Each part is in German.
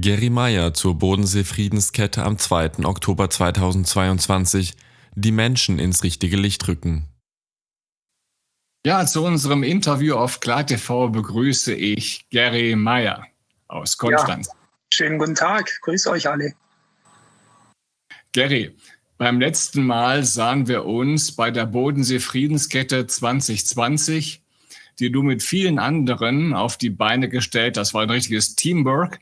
Gary Meyer zur Bodensee-Friedenskette am 2. Oktober 2022. Die Menschen ins richtige Licht rücken. Ja, zu unserem Interview auf KlarTV begrüße ich Gary Meyer aus Konstanz. Ja, schönen guten Tag, grüße euch alle. Gary, beim letzten Mal sahen wir uns bei der Bodensee-Friedenskette 2020, die du mit vielen anderen auf die Beine gestellt hast. Das war ein richtiges Teamwork.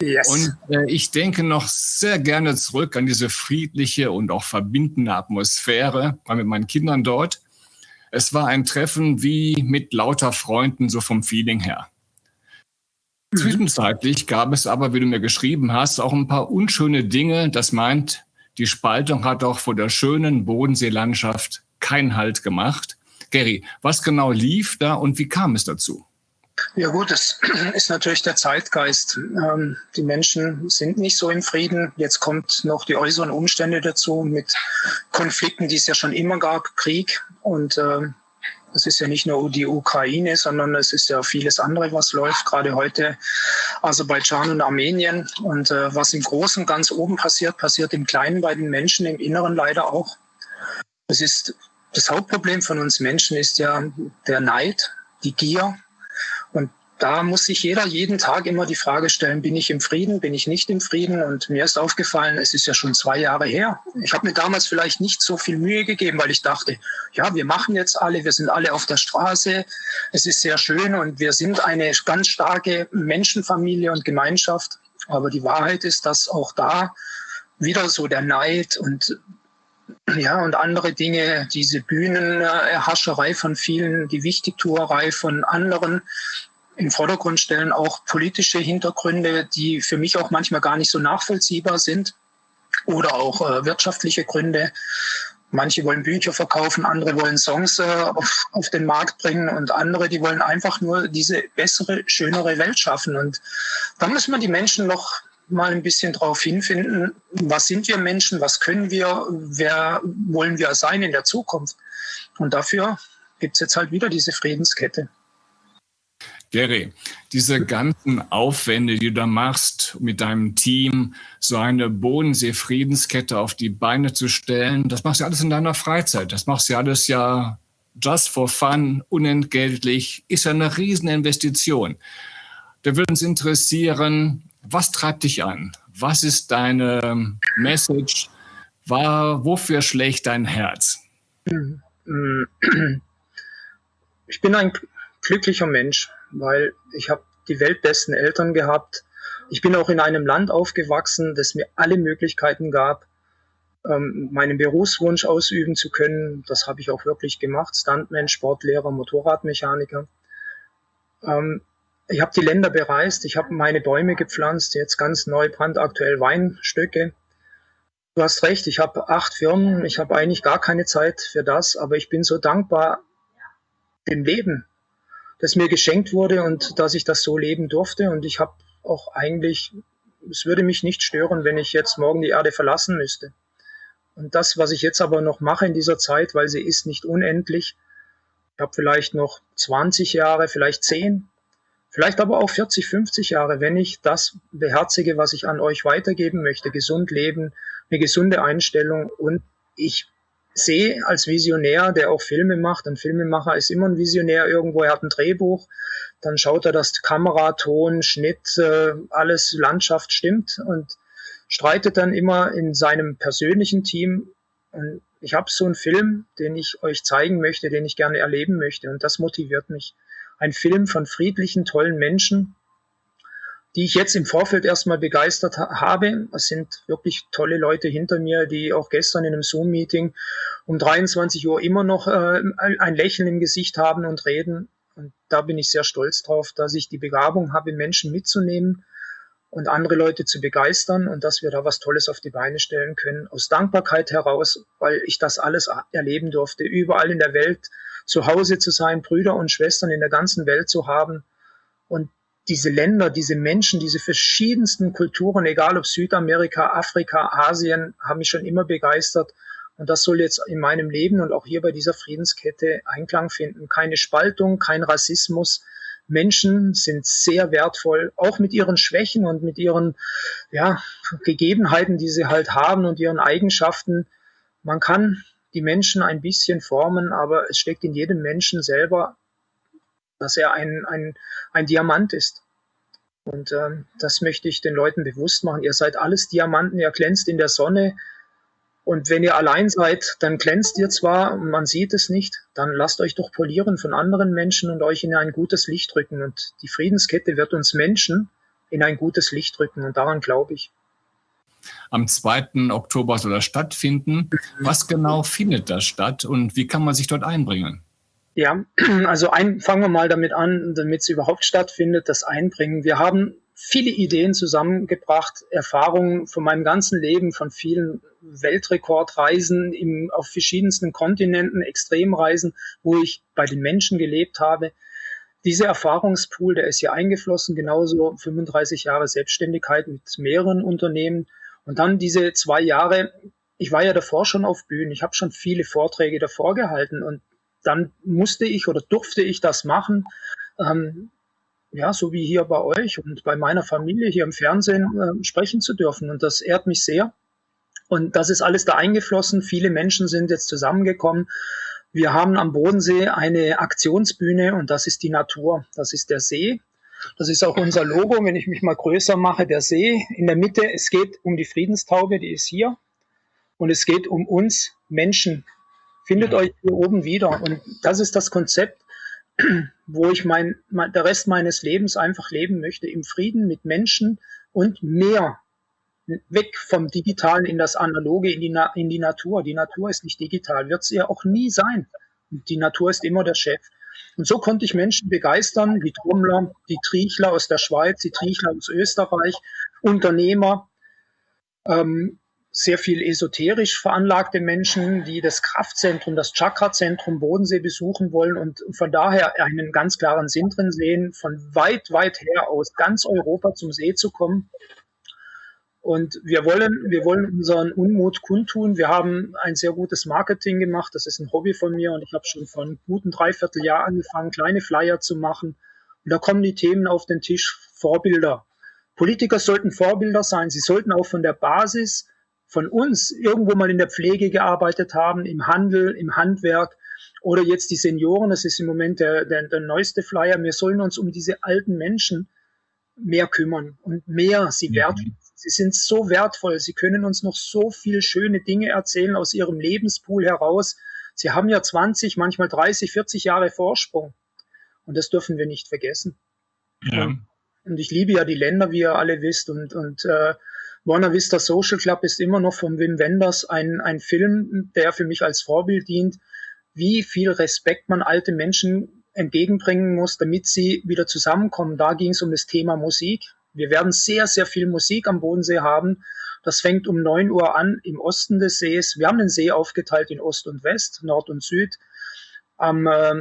Yes. Und äh, ich denke noch sehr gerne zurück an diese friedliche und auch verbindende Atmosphäre, war mit meinen Kindern dort. Es war ein Treffen wie mit lauter Freunden, so vom Feeling her. Mhm. Zwischenzeitlich gab es aber, wie du mir geschrieben hast, auch ein paar unschöne Dinge. Das meint, die Spaltung hat auch vor der schönen Bodenseelandschaft keinen Halt gemacht. Gary, was genau lief da und wie kam es dazu? Ja gut, das ist natürlich der Zeitgeist. Ähm, die Menschen sind nicht so im Frieden. Jetzt kommt noch die äußeren Umstände dazu mit Konflikten, die es ja schon immer gab, Krieg. Und es ist ja nicht nur die Ukraine, sondern es ist ja vieles andere, was läuft. Gerade heute Aserbaidschan und Armenien. Und äh, was im Großen ganz oben passiert, passiert im Kleinen bei den Menschen, im Inneren leider auch. Es ist das Hauptproblem von uns Menschen ist ja der Neid, die Gier, und da muss sich jeder jeden Tag immer die Frage stellen, bin ich im Frieden, bin ich nicht im Frieden? Und mir ist aufgefallen, es ist ja schon zwei Jahre her. Ich habe mir damals vielleicht nicht so viel Mühe gegeben, weil ich dachte, ja, wir machen jetzt alle, wir sind alle auf der Straße, es ist sehr schön und wir sind eine ganz starke Menschenfamilie und Gemeinschaft. Aber die Wahrheit ist, dass auch da wieder so der Neid und ja, und andere Dinge, diese Bühnenhascherei von vielen, die Wichtigtuerei von anderen im Vordergrund stellen, auch politische Hintergründe, die für mich auch manchmal gar nicht so nachvollziehbar sind oder auch äh, wirtschaftliche Gründe. Manche wollen Bücher verkaufen, andere wollen Songs äh, auf, auf den Markt bringen und andere, die wollen einfach nur diese bessere, schönere Welt schaffen. Und da müssen wir die Menschen noch mal ein bisschen drauf hinfinden, was sind wir Menschen, was können wir, wer wollen wir sein in der Zukunft. Und dafür gibt es jetzt halt wieder diese Friedenskette. Gary, diese ganzen Aufwände, die du da machst mit deinem Team, so eine Bodensee-Friedenskette auf die Beine zu stellen, das machst du alles in deiner Freizeit. Das machst du alles ja just for fun, unentgeltlich, ist ja eine Rieseninvestition. Da würde uns interessieren, was treibt dich an? Was ist deine Message? War, wofür schlägt dein Herz? Ich bin ein glücklicher Mensch, weil ich habe die weltbesten Eltern gehabt. Ich bin auch in einem Land aufgewachsen, das mir alle Möglichkeiten gab, ähm, meinen Berufswunsch ausüben zu können. Das habe ich auch wirklich gemacht. Stuntman, Sportlehrer, Motorradmechaniker. Ähm, ich habe die Länder bereist, ich habe meine Bäume gepflanzt, jetzt ganz neu brandaktuell Weinstöcke. Du hast recht, ich habe acht Firmen, ich habe eigentlich gar keine Zeit für das, aber ich bin so dankbar dem Leben, das mir geschenkt wurde und dass ich das so leben durfte. Und ich habe auch eigentlich, es würde mich nicht stören, wenn ich jetzt morgen die Erde verlassen müsste. Und das, was ich jetzt aber noch mache in dieser Zeit, weil sie ist nicht unendlich, ich habe vielleicht noch 20 Jahre, vielleicht 10, Vielleicht aber auch 40, 50 Jahre, wenn ich das beherzige, was ich an euch weitergeben möchte, gesund leben, eine gesunde Einstellung. Und ich sehe als Visionär, der auch Filme macht, ein Filmemacher ist immer ein Visionär irgendwo, er hat ein Drehbuch, dann schaut er, dass Kamera, Ton, Schnitt, äh, alles Landschaft stimmt und streitet dann immer in seinem persönlichen Team. Und ich habe so einen Film, den ich euch zeigen möchte, den ich gerne erleben möchte. Und das motiviert mich ein Film von friedlichen, tollen Menschen, die ich jetzt im Vorfeld erstmal begeistert ha habe. Es sind wirklich tolle Leute hinter mir, die auch gestern in einem Zoom-Meeting um 23 Uhr immer noch äh, ein Lächeln im Gesicht haben und reden. Und da bin ich sehr stolz drauf, dass ich die Begabung habe, Menschen mitzunehmen und andere Leute zu begeistern und dass wir da was Tolles auf die Beine stellen können. Aus Dankbarkeit heraus, weil ich das alles erleben durfte, überall in der Welt zu Hause zu sein, Brüder und Schwestern in der ganzen Welt zu haben und diese Länder, diese Menschen, diese verschiedensten Kulturen, egal ob Südamerika, Afrika, Asien, haben mich schon immer begeistert. Und das soll jetzt in meinem Leben und auch hier bei dieser Friedenskette Einklang finden. Keine Spaltung, kein Rassismus. Menschen sind sehr wertvoll, auch mit ihren Schwächen und mit ihren ja, Gegebenheiten, die sie halt haben und ihren Eigenschaften. Man kann die Menschen ein bisschen formen, aber es steckt in jedem Menschen selber, dass er ein, ein, ein Diamant ist. Und ähm, das möchte ich den Leuten bewusst machen. Ihr seid alles Diamanten, ihr glänzt in der Sonne. Und wenn ihr allein seid, dann glänzt ihr zwar, man sieht es nicht, dann lasst euch doch polieren von anderen Menschen und euch in ein gutes Licht rücken. Und die Friedenskette wird uns Menschen in ein gutes Licht rücken. Und daran glaube ich. Am 2. Oktober soll das stattfinden. Was genau findet da statt und wie kann man sich dort einbringen? Ja, also ein, fangen wir mal damit an, damit es überhaupt stattfindet, das Einbringen. Wir haben viele Ideen zusammengebracht, Erfahrungen von meinem ganzen Leben, von vielen Weltrekordreisen im, auf verschiedensten Kontinenten, Extremreisen, wo ich bei den Menschen gelebt habe. Dieser Erfahrungspool, der ist hier eingeflossen, genauso 35 Jahre Selbstständigkeit mit mehreren Unternehmen. Und dann diese zwei Jahre, ich war ja davor schon auf Bühnen, ich habe schon viele Vorträge davor gehalten und dann musste ich oder durfte ich das machen. Ähm, ja, so wie hier bei euch und bei meiner Familie hier im Fernsehen äh, sprechen zu dürfen. Und das ehrt mich sehr. Und das ist alles da eingeflossen. Viele Menschen sind jetzt zusammengekommen. Wir haben am Bodensee eine Aktionsbühne und das ist die Natur. Das ist der See. Das ist auch unser Logo, wenn ich mich mal größer mache, der See. In der Mitte, es geht um die Friedenstaube, die ist hier. Und es geht um uns Menschen, Findet euch hier oben wieder. Und das ist das Konzept, wo ich mein, mein, der Rest meines Lebens einfach leben möchte, im Frieden mit Menschen und mehr weg vom Digitalen in das Analoge, in die, Na in die Natur. Die Natur ist nicht digital, wird sie ja auch nie sein. Die Natur ist immer der Chef. Und so konnte ich Menschen begeistern, wie Trommler, die Triechler aus der Schweiz, die Triechler aus Österreich, Unternehmer, ähm, sehr viel esoterisch veranlagte Menschen, die das Kraftzentrum, das Chakrazentrum Bodensee besuchen wollen und von daher einen ganz klaren Sinn drin sehen, von weit, weit her aus ganz Europa zum See zu kommen. Und wir wollen, wir wollen unseren Unmut kundtun. Wir haben ein sehr gutes Marketing gemacht. Das ist ein Hobby von mir und ich habe schon vor einem guten Dreivierteljahr angefangen, kleine Flyer zu machen. Und da kommen die Themen auf den Tisch, Vorbilder. Politiker sollten Vorbilder sein. Sie sollten auch von der Basis von uns irgendwo mal in der Pflege gearbeitet haben, im Handel, im Handwerk oder jetzt die Senioren, das ist im Moment der, der, der neueste Flyer, wir sollen uns um diese alten Menschen mehr kümmern und mehr sie mhm. wertschätzen. Sie sind so wertvoll, sie können uns noch so viel schöne Dinge erzählen aus ihrem Lebenspool heraus. Sie haben ja 20, manchmal 30, 40 Jahre Vorsprung. Und das dürfen wir nicht vergessen. Ja. Und, und ich liebe ja die Länder, wie ihr alle wisst. Und, und äh, Buena Vista Social Club ist immer noch von Wim Wenders ein, ein Film, der für mich als Vorbild dient, wie viel Respekt man alte Menschen entgegenbringen muss, damit sie wieder zusammenkommen. Da ging es um das Thema Musik. Wir werden sehr, sehr viel Musik am Bodensee haben. Das fängt um neun Uhr an im Osten des Sees. Wir haben den See aufgeteilt in Ost und West, Nord und Süd. Am äh,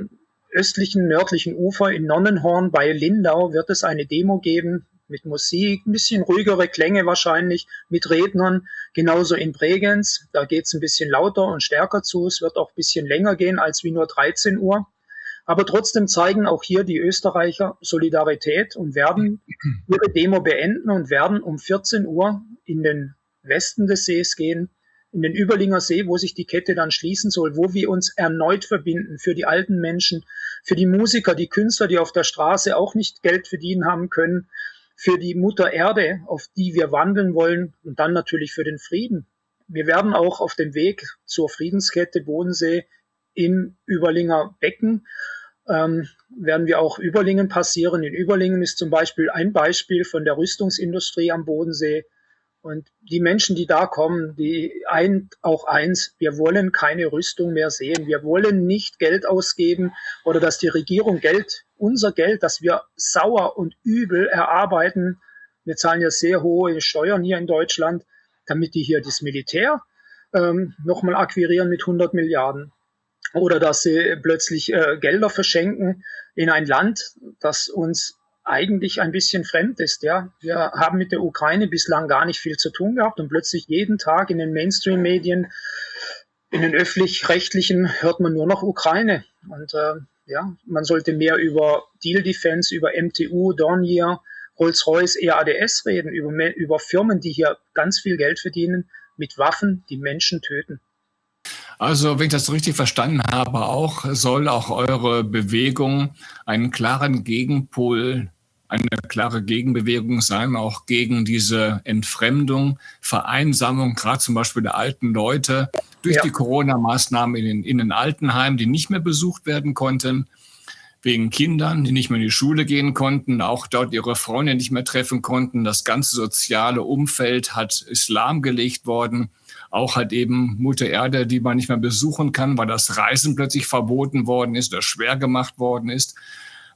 östlichen, nördlichen Ufer in Nonnenhorn bei Lindau wird es eine Demo geben mit Musik, ein bisschen ruhigere Klänge wahrscheinlich, mit Rednern. Genauso in Bregenz, da geht's ein bisschen lauter und stärker zu. Es wird auch ein bisschen länger gehen als wie nur 13 Uhr. Aber trotzdem zeigen auch hier die Österreicher Solidarität und werden ihre Demo beenden und werden um 14 Uhr in den Westen des Sees gehen, in den Überlinger See, wo sich die Kette dann schließen soll, wo wir uns erneut verbinden für die alten Menschen, für die Musiker, die Künstler, die auf der Straße auch nicht Geld verdienen haben können, für die Mutter Erde, auf die wir wandeln wollen und dann natürlich für den Frieden. Wir werden auch auf dem Weg zur Friedenskette Bodensee im Überlinger Becken ähm, werden wir auch Überlingen passieren. In Überlingen ist zum Beispiel ein Beispiel von der Rüstungsindustrie am Bodensee. Und die Menschen, die da kommen, die ein, auch eins, wir wollen keine Rüstung mehr sehen. Wir wollen nicht Geld ausgeben oder dass die Regierung Geld, unser Geld, das wir sauer und übel erarbeiten. Wir zahlen ja sehr hohe Steuern hier in Deutschland, damit die hier das Militär ähm, nochmal akquirieren mit 100 Milliarden. Oder dass sie plötzlich äh, Gelder verschenken in ein Land, das uns eigentlich ein bisschen fremd ist. Ja, wir haben mit der Ukraine bislang gar nicht viel zu tun gehabt und plötzlich jeden Tag in den Mainstream-Medien, in den öffentlich-rechtlichen hört man nur noch Ukraine. Und äh, ja, man sollte mehr über Deal Defense, über MTU, Dornier, Rolls-Royce EADS reden, über, über Firmen, die hier ganz viel Geld verdienen mit Waffen, die Menschen töten. Also, wenn ich das richtig verstanden habe, auch soll auch eure Bewegung einen klaren Gegenpol, eine klare Gegenbewegung sein, auch gegen diese Entfremdung, Vereinsamung, gerade zum Beispiel der alten Leute durch ja. die Corona-Maßnahmen in den, in den Altenheimen, die nicht mehr besucht werden konnten wegen Kindern, die nicht mehr in die Schule gehen konnten, auch dort ihre Freunde nicht mehr treffen konnten. Das ganze soziale Umfeld hat Islam gelegt worden. Auch hat eben Mutter Erde, die man nicht mehr besuchen kann, weil das Reisen plötzlich verboten worden ist oder schwer gemacht worden ist.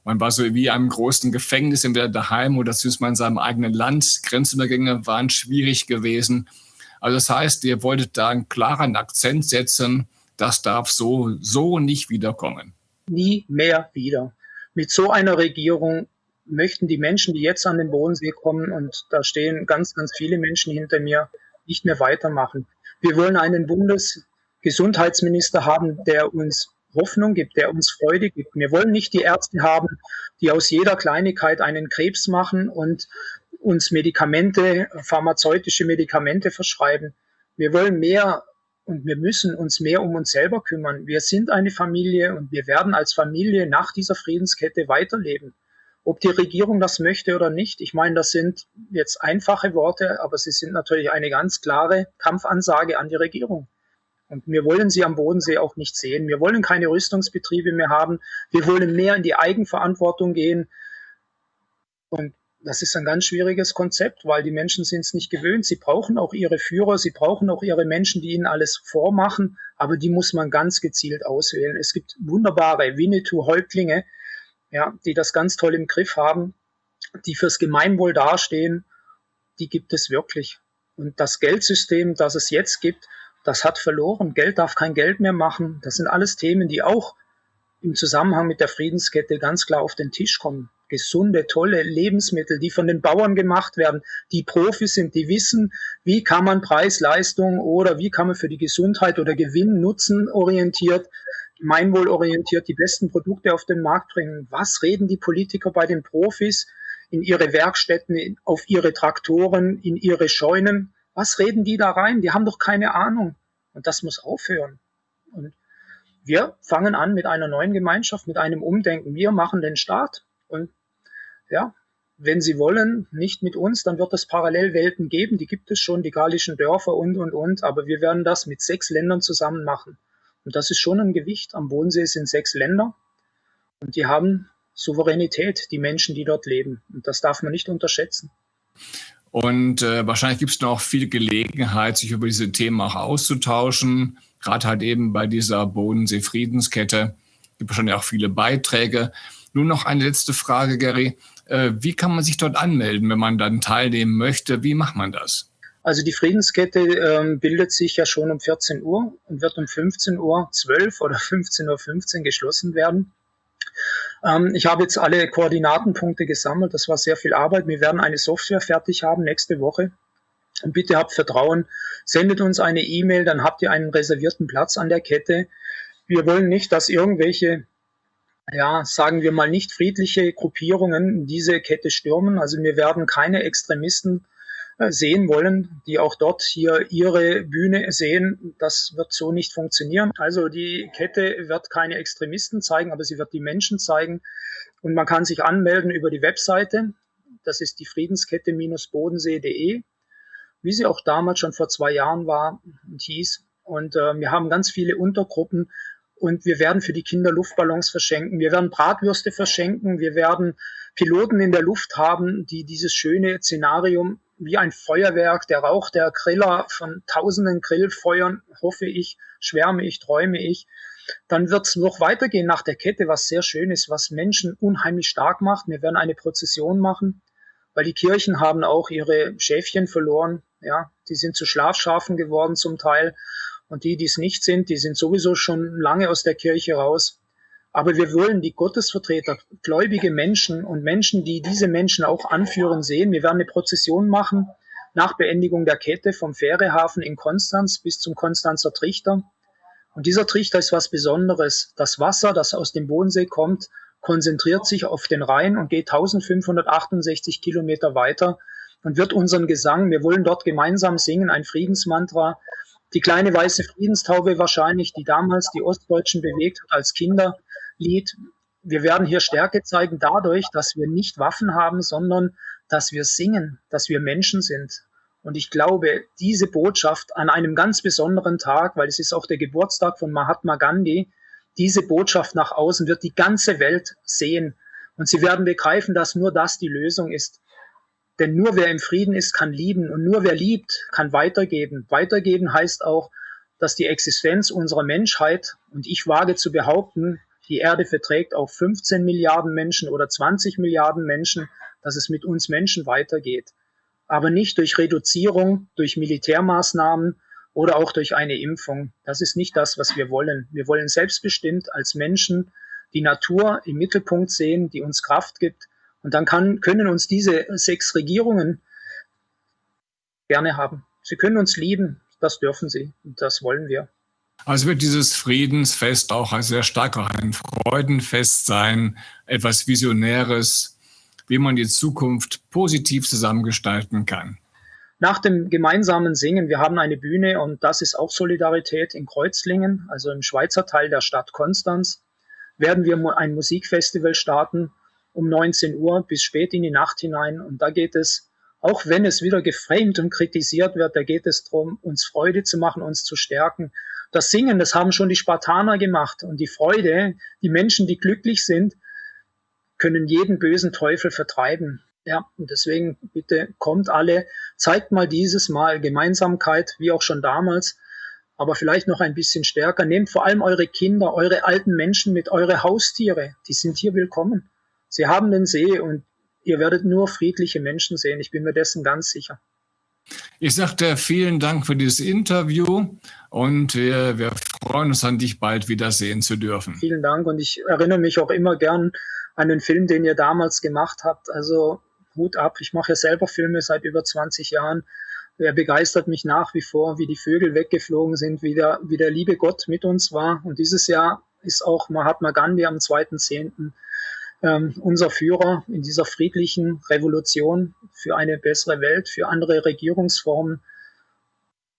Man war so wie einem großen Gefängnis entweder daheim oder zumindest mal in seinem eigenen Land. Grenzübergänge waren schwierig gewesen. Also das heißt, ihr wolltet da einen klaren Akzent setzen. Das darf so, so nicht wiederkommen nie mehr wieder. Mit so einer Regierung möchten die Menschen, die jetzt an den Bodensee kommen, und da stehen ganz, ganz viele Menschen hinter mir, nicht mehr weitermachen. Wir wollen einen Bundesgesundheitsminister haben, der uns Hoffnung gibt, der uns Freude gibt. Wir wollen nicht die Ärzte haben, die aus jeder Kleinigkeit einen Krebs machen und uns Medikamente, pharmazeutische Medikamente verschreiben. Wir wollen mehr und wir müssen uns mehr um uns selber kümmern. Wir sind eine Familie und wir werden als Familie nach dieser Friedenskette weiterleben. Ob die Regierung das möchte oder nicht, ich meine, das sind jetzt einfache Worte, aber sie sind natürlich eine ganz klare Kampfansage an die Regierung. Und wir wollen sie am Bodensee auch nicht sehen. Wir wollen keine Rüstungsbetriebe mehr haben. Wir wollen mehr in die Eigenverantwortung gehen. Und das ist ein ganz schwieriges Konzept, weil die Menschen sind es nicht gewöhnt. Sie brauchen auch ihre Führer, sie brauchen auch ihre Menschen, die ihnen alles vormachen, aber die muss man ganz gezielt auswählen. Es gibt wunderbare Winnetou-Häuptlinge, ja, die das ganz toll im Griff haben, die fürs Gemeinwohl dastehen. Die gibt es wirklich. Und das Geldsystem, das es jetzt gibt, das hat verloren. Geld darf kein Geld mehr machen. Das sind alles Themen, die auch im Zusammenhang mit der Friedenskette ganz klar auf den Tisch kommen gesunde, tolle Lebensmittel, die von den Bauern gemacht werden, die Profis sind, die wissen, wie kann man Preis, Leistung oder wie kann man für die Gesundheit oder Gewinn, Nutzen orientiert, gemeinwohlorientiert die besten Produkte auf den Markt bringen. Was reden die Politiker bei den Profis in ihre Werkstätten, auf ihre Traktoren, in ihre Scheunen? Was reden die da rein? Die haben doch keine Ahnung. Und das muss aufhören. Und wir fangen an mit einer neuen Gemeinschaft, mit einem Umdenken. Wir machen den Staat und ja, wenn Sie wollen, nicht mit uns, dann wird es Parallelwelten geben, die gibt es schon, die gallischen Dörfer und, und, und, aber wir werden das mit sechs Ländern zusammen machen. Und das ist schon ein Gewicht. Am Bodensee sind sechs Länder und die haben Souveränität, die Menschen, die dort leben. Und das darf man nicht unterschätzen. Und äh, wahrscheinlich gibt es noch viel Gelegenheit, sich über diese Themen auch auszutauschen. Gerade halt eben bei dieser Bodensee-Friedenskette gibt es wahrscheinlich auch viele Beiträge. Nun noch eine letzte Frage, Gary. Äh, wie kann man sich dort anmelden, wenn man dann teilnehmen möchte? Wie macht man das? Also die Friedenskette ähm, bildet sich ja schon um 14 Uhr und wird um 15 Uhr 12 oder 15 Uhr 15 geschlossen werden. Ähm, ich habe jetzt alle Koordinatenpunkte gesammelt. Das war sehr viel Arbeit. Wir werden eine Software fertig haben nächste Woche. Und bitte habt Vertrauen. Sendet uns eine E-Mail, dann habt ihr einen reservierten Platz an der Kette. Wir wollen nicht, dass irgendwelche ja, sagen wir mal, nicht friedliche Gruppierungen diese Kette stürmen. Also wir werden keine Extremisten sehen wollen, die auch dort hier ihre Bühne sehen. Das wird so nicht funktionieren. Also die Kette wird keine Extremisten zeigen, aber sie wird die Menschen zeigen. Und man kann sich anmelden über die Webseite. Das ist die Friedenskette-bodensee.de, wie sie auch damals schon vor zwei Jahren war und hieß. Und äh, wir haben ganz viele Untergruppen, und wir werden für die Kinder Luftballons verschenken. Wir werden Bratwürste verschenken. Wir werden Piloten in der Luft haben, die dieses schöne Szenarium wie ein Feuerwerk, der Rauch der Griller von tausenden Grillfeuern, hoffe ich, schwärme ich, träume ich. Dann wird es noch weitergehen nach der Kette, was sehr schön ist, was Menschen unheimlich stark macht. Wir werden eine Prozession machen, weil die Kirchen haben auch ihre Schäfchen verloren. Ja, die sind zu Schlafschafen geworden zum Teil. Und die, die es nicht sind, die sind sowieso schon lange aus der Kirche raus. Aber wir wollen die Gottesvertreter, gläubige Menschen und Menschen, die diese Menschen auch anführen, sehen. Wir werden eine Prozession machen nach Beendigung der Kette vom Fährehafen in Konstanz bis zum Konstanzer Trichter. Und dieser Trichter ist was Besonderes. Das Wasser, das aus dem Bodensee kommt, konzentriert sich auf den Rhein und geht 1568 Kilometer weiter und wird unseren Gesang, wir wollen dort gemeinsam singen, ein Friedensmantra, die kleine weiße Friedenstaube wahrscheinlich, die damals die Ostdeutschen bewegt hat als Kinderlied. Wir werden hier Stärke zeigen dadurch, dass wir nicht Waffen haben, sondern dass wir singen, dass wir Menschen sind. Und ich glaube, diese Botschaft an einem ganz besonderen Tag, weil es ist auch der Geburtstag von Mahatma Gandhi, diese Botschaft nach außen wird die ganze Welt sehen. Und sie werden begreifen, dass nur das die Lösung ist. Denn nur wer im Frieden ist, kann lieben. Und nur wer liebt, kann weitergeben. Weitergeben heißt auch, dass die Existenz unserer Menschheit, und ich wage zu behaupten, die Erde verträgt auch 15 Milliarden Menschen oder 20 Milliarden Menschen, dass es mit uns Menschen weitergeht. Aber nicht durch Reduzierung, durch Militärmaßnahmen, oder auch durch eine Impfung. Das ist nicht das, was wir wollen. Wir wollen selbstbestimmt als Menschen die Natur im Mittelpunkt sehen, die uns Kraft gibt. Und dann kann, können uns diese sechs Regierungen gerne haben. Sie können uns lieben, das dürfen sie und das wollen wir. Also wird dieses Friedensfest auch sehr stark auch ein Freudenfest sein, etwas Visionäres, wie man die Zukunft positiv zusammengestalten kann nach dem gemeinsamen Singen, wir haben eine Bühne und das ist auch Solidarität in Kreuzlingen, also im Schweizer Teil der Stadt Konstanz, werden wir ein Musikfestival starten um 19 Uhr bis spät in die Nacht hinein. Und da geht es, auch wenn es wieder geframed und kritisiert wird, da geht es darum, uns Freude zu machen, uns zu stärken. Das Singen, das haben schon die Spartaner gemacht. Und die Freude, die Menschen, die glücklich sind, können jeden bösen Teufel vertreiben. Ja, und deswegen bitte kommt alle, zeigt mal dieses Mal Gemeinsamkeit, wie auch schon damals, aber vielleicht noch ein bisschen stärker. Nehmt vor allem eure Kinder, eure alten Menschen mit, eure Haustiere, die sind hier willkommen. Sie haben den See und ihr werdet nur friedliche Menschen sehen. Ich bin mir dessen ganz sicher. Ich sagte vielen Dank für dieses Interview und wir, wir freuen uns an dich bald wiedersehen zu dürfen. Vielen Dank und ich erinnere mich auch immer gern an den Film, den ihr damals gemacht habt. Also Hut ab. Ich mache ja selber Filme seit über 20 Jahren. Er begeistert mich nach wie vor, wie die Vögel weggeflogen sind, wie der, wie der liebe Gott mit uns war. Und dieses Jahr ist auch Mahatma Gandhi am 2.10. Ähm, unser Führer in dieser friedlichen Revolution für eine bessere Welt, für andere Regierungsformen.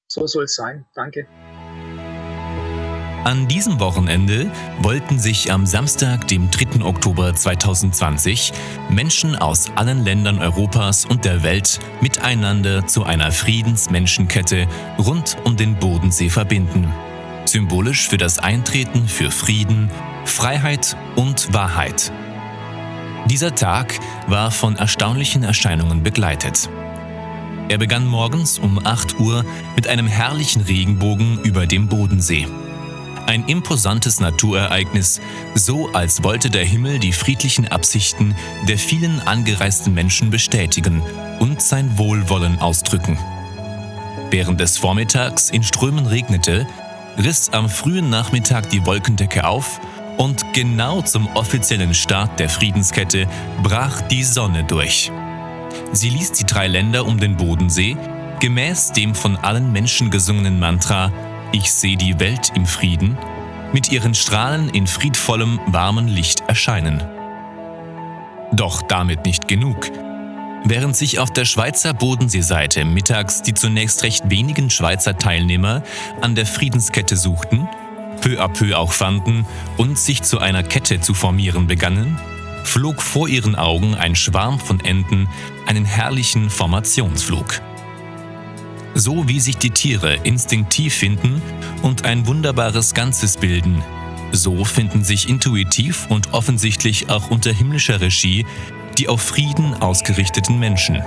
So soll es sein. Danke. An diesem Wochenende wollten sich am Samstag, dem 3. Oktober 2020, Menschen aus allen Ländern Europas und der Welt miteinander zu einer Friedensmenschenkette rund um den Bodensee verbinden. Symbolisch für das Eintreten für Frieden, Freiheit und Wahrheit. Dieser Tag war von erstaunlichen Erscheinungen begleitet. Er begann morgens um 8 Uhr mit einem herrlichen Regenbogen über dem Bodensee. Ein imposantes Naturereignis, so als wollte der Himmel die friedlichen Absichten der vielen angereisten Menschen bestätigen und sein Wohlwollen ausdrücken. Während es vormittags in Strömen regnete, riss am frühen Nachmittag die Wolkendecke auf und genau zum offiziellen Start der Friedenskette brach die Sonne durch. Sie ließ die drei Länder um den Bodensee, gemäß dem von allen Menschen gesungenen Mantra ich sehe die Welt im Frieden, mit ihren Strahlen in friedvollem, warmen Licht erscheinen. Doch damit nicht genug. Während sich auf der Schweizer Bodenseeseite mittags die zunächst recht wenigen Schweizer Teilnehmer an der Friedenskette suchten, peu à peu auch fanden und sich zu einer Kette zu formieren begannen, flog vor ihren Augen ein Schwarm von Enten einen herrlichen Formationsflug so wie sich die Tiere instinktiv finden und ein wunderbares Ganzes bilden. So finden sich intuitiv und offensichtlich auch unter himmlischer Regie die auf Frieden ausgerichteten Menschen.